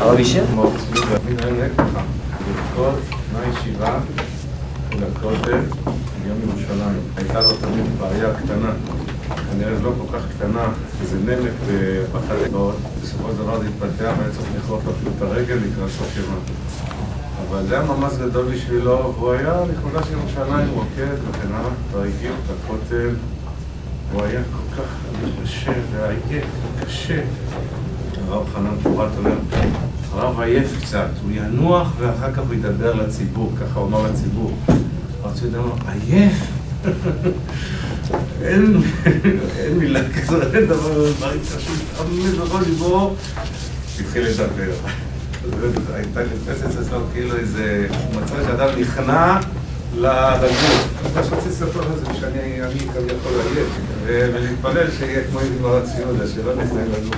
הרב מהישיבה לכותל ביום ירושלים. הייתה לו תמיד בעיה קטנה, כנראה לא כל כך קטנה, איזה נמק בחלקות, בסופו של דבר זה התפתח והיה צריך לכרות לו אפילו את הרגל לקראת סוף ימה. אבל זה היה ממש גדול בשבילו, והוא היה לכבודה של ירושלים, רוקד וכן הלאה, והגיע את הכותל, הוא היה כל כך קשה ועייף וקשה. הרב חנן פורת אומר, הרב עייף קצת, הוא ינוח ואחר כך הוא ידבר לציבור, ככה הוא אמר לציבור. צבי אמר, עייף? אין, מילה כזאת, אין דבר, דברים קשים, תמיד בכל ליבו, התחיל לדבר. הייתה נתפסת אצלו כאילו איזה, מצא שאדם נכנע לגוף. מה שרציתי לספר לך זה שאני כביכול עייף, ולהתפלל שיהיה כמו עם מרת ציודה, שלא נכנעים לגוף.